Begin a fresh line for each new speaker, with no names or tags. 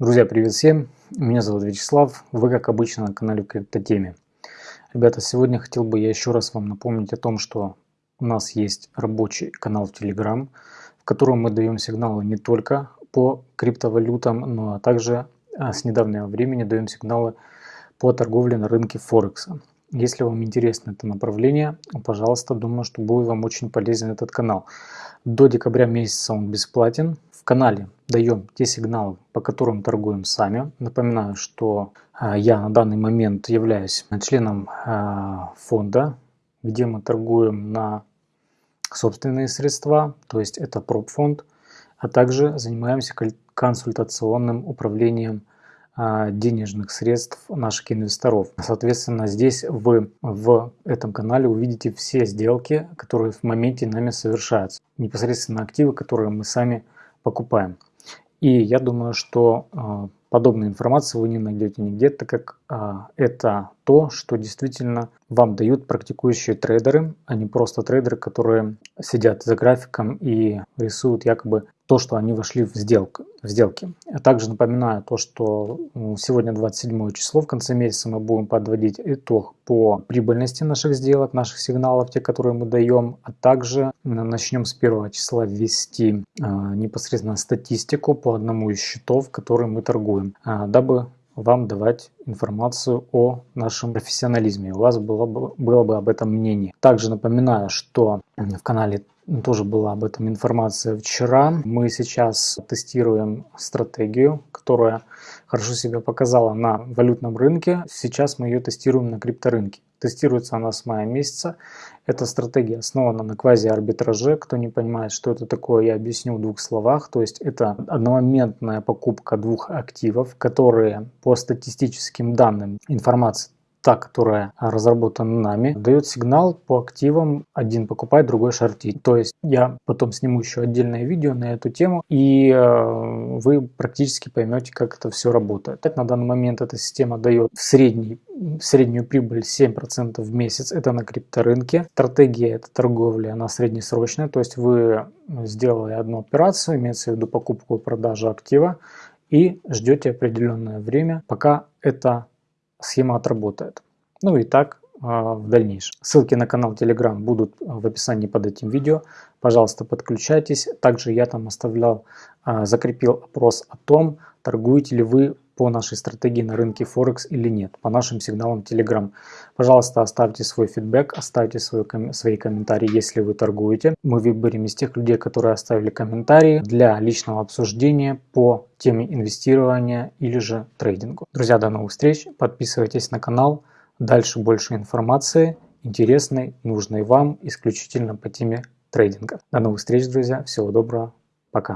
Друзья, привет всем! Меня зовут Вячеслав, вы как обычно на канале Криптотеме. Ребята, сегодня хотел бы я еще раз вам напомнить о том, что у нас есть рабочий канал в Telegram, в котором мы даем сигналы не только по криптовалютам, но также а, с недавнего времени даем сигналы по торговле на рынке Форекса. Если вам интересно это направление, пожалуйста, думаю, что будет вам очень полезен этот канал. До декабря месяца он бесплатен. В канале даем те сигналы, по которым торгуем сами. Напоминаю, что а, я на данный момент являюсь членом а, фонда, где мы торгуем на собственные средства, то есть это проб-фонд, а также занимаемся консультационным управлением а, денежных средств наших инвесторов. Соответственно, здесь вы в этом канале увидите все сделки, которые в моменте нами совершаются. Непосредственно активы, которые мы сами покупаем. И я думаю, что а, подобной информации вы не найдете нигде, так как а, это то, что действительно вам дают практикующие трейдеры, а не просто трейдеры, которые сидят за графиком и рисуют якобы то, что они вошли в, сделку, в сделки. Я также напоминаю то, что сегодня 27 число, в конце месяца мы будем подводить итог по прибыльности наших сделок, наших сигналов, те, которые мы даем, а также начнем с 1 числа ввести а, непосредственно статистику по одному из счетов, которые мы торгуем, а, дабы вам давать информацию о нашем профессионализме. У вас было бы, было бы об этом мнение. Также напоминаю, что в канале тоже была об этом информация вчера. Мы сейчас тестируем стратегию, которая хорошо себя показала на валютном рынке. Сейчас мы ее тестируем на крипторынке. Тестируется она с мая месяца. Эта стратегия основана на квази-арбитраже. Кто не понимает, что это такое, я объясню в двух словах. То есть это одномоментная покупка двух активов, которые по статистическим данным информации та, которая разработана нами, дает сигнал по активам, один покупает, другой шортит. То есть я потом сниму еще отдельное видео на эту тему, и э, вы практически поймете, как это все работает. На данный момент эта система дает в средний среднюю прибыль 7% в месяц, это на крипторынке. Стратегия это торговля, она среднесрочная, то есть вы сделали одну операцию, имеется в виду покупку и продажу актива, и ждете определенное время, пока эта схема отработает. Ну и так а, в дальнейшем. Ссылки на канал Telegram будут в описании под этим видео. Пожалуйста, подключайтесь. Также я там оставлял, а, закрепил опрос о том, торгуете ли вы по нашей стратегии на рынке Форекс или нет, по нашим сигналам Telegram. Пожалуйста, оставьте свой фидбэк, оставьте свой, свои комментарии, если вы торгуете. Мы выберем из тех людей, которые оставили комментарии для личного обсуждения по теме инвестирования или же трейдингу. Друзья, до новых встреч, подписывайтесь на канал, дальше больше информации, интересной, нужной вам, исключительно по теме трейдинга. До новых встреч, друзья, всего доброго, пока.